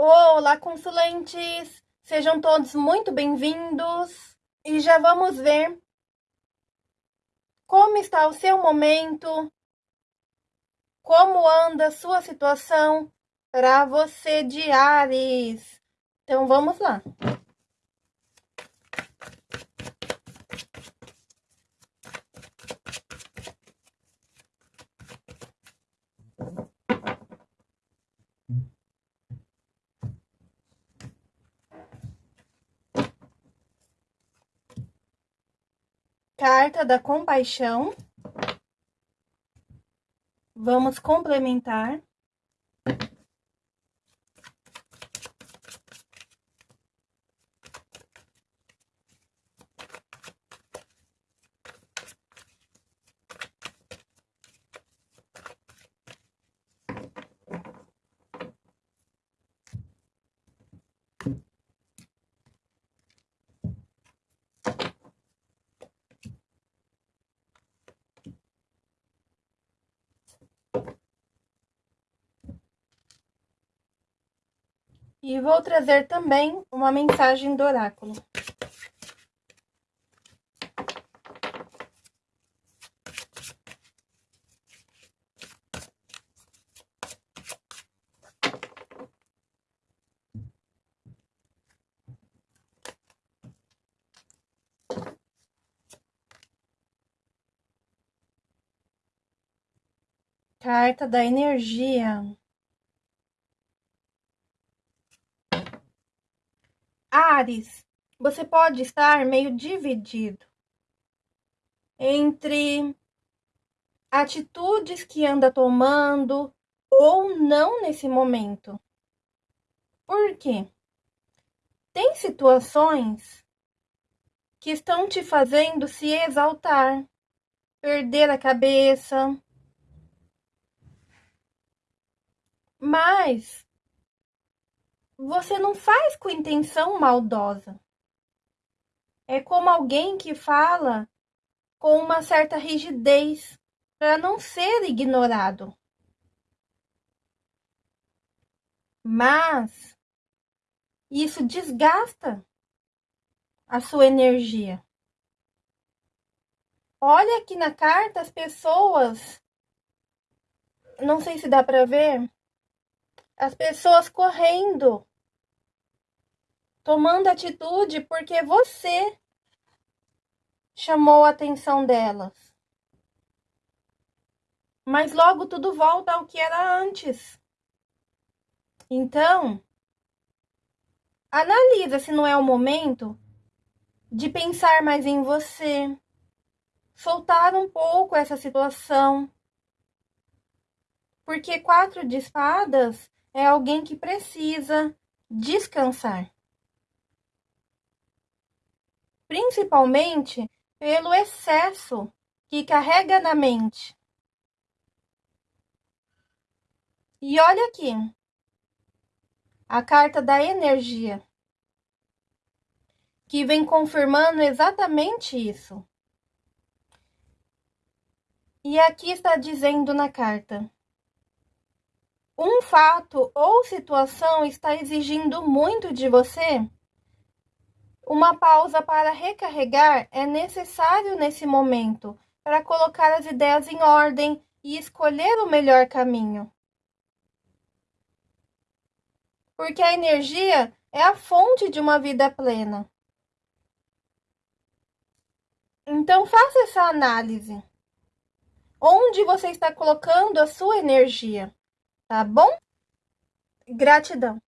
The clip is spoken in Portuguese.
Olá, consulentes! Sejam todos muito bem-vindos e já vamos ver como está o seu momento, como anda a sua situação para você de Ares. Então vamos lá. Carta da compaixão. Vamos complementar. E vou trazer também uma mensagem do oráculo. Carta da energia. Você pode estar meio dividido entre atitudes que anda tomando ou não nesse momento. Por quê? Tem situações que estão te fazendo se exaltar, perder a cabeça. Mas você não faz com intenção maldosa. É como alguém que fala com uma certa rigidez para não ser ignorado. Mas isso desgasta a sua energia. Olha aqui na carta as pessoas, não sei se dá para ver, as pessoas correndo tomando atitude porque você chamou a atenção delas. Mas logo tudo volta ao que era antes. Então, analisa se não é o momento de pensar mais em você, soltar um pouco essa situação. Porque quatro de espadas é alguém que precisa descansar principalmente pelo excesso que carrega na mente. E olha aqui, a carta da energia, que vem confirmando exatamente isso. E aqui está dizendo na carta: um fato ou situação está exigindo muito de você uma pausa para recarregar é necessário nesse momento para colocar as ideias em ordem e escolher o melhor caminho. Porque a energia é a fonte de uma vida plena. Então faça essa análise. Onde você está colocando a sua energia, tá bom? Gratidão.